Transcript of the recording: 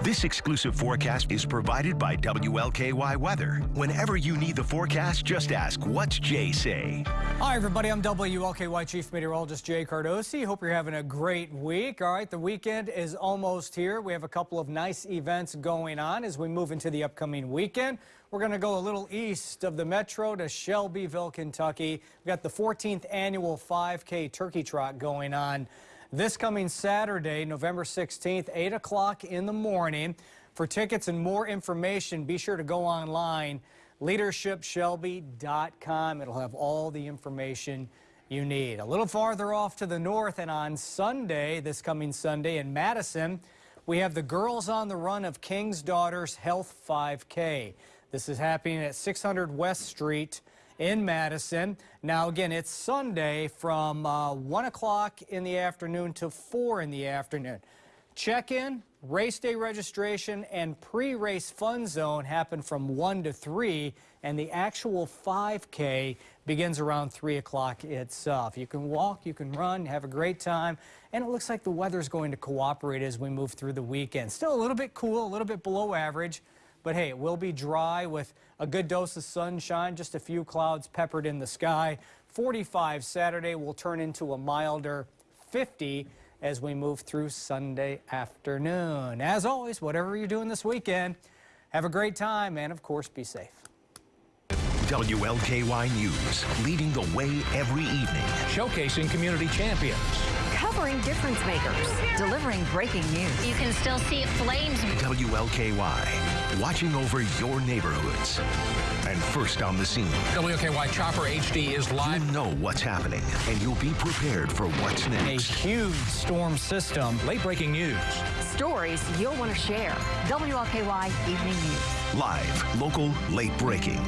This exclusive forecast is provided by WLKY Weather. Whenever you need the forecast, just ask, what's Jay say? Hi, everybody. I'm WLKY Chief Meteorologist Jay Cardosi. Hope you're having a great week. All right, the weekend is almost here. We have a couple of nice events going on as we move into the upcoming weekend. We're going to go a little east of the metro to Shelbyville, Kentucky. We've got the 14th annual 5K Turkey Trot going on this coming Saturday, November 16th, 8 o'clock in the morning. For tickets and more information, be sure to go online, leadershipshelby.com. It'll have all the information you need. A little farther off to the north and on Sunday, this coming Sunday in Madison, we have the Girls on the Run of King's Daughters Health 5K. This is happening at 600 West Street in Madison. Now, again, it's Sunday from uh, 1 o'clock in the afternoon to 4 in the afternoon. Check-in, race day registration, and pre-race fun zone happen from 1 to 3, and the actual 5K begins around 3 o'clock itself. You can walk, you can run, have a great time, and it looks like the weather's going to cooperate as we move through the weekend. Still a little bit cool, a little bit below average. But hey, it will be dry with a good dose of sunshine, just a few clouds peppered in the sky. 45 Saturday will turn into a milder 50 as we move through Sunday afternoon. As always, whatever you're doing this weekend, have a great time and, of course, be safe. WLKY News, leading the way every evening. Showcasing community champions. Covering difference makers. Delivering breaking news. You can still see flames. WLKY, watching over your neighborhoods. And first on the scene. WLKY Chopper HD is live. You know what's happening, and you'll be prepared for what's next. A huge storm system. Late breaking news. Stories you'll want to share. WLKY Evening News. Live, local, late breaking.